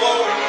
Lord.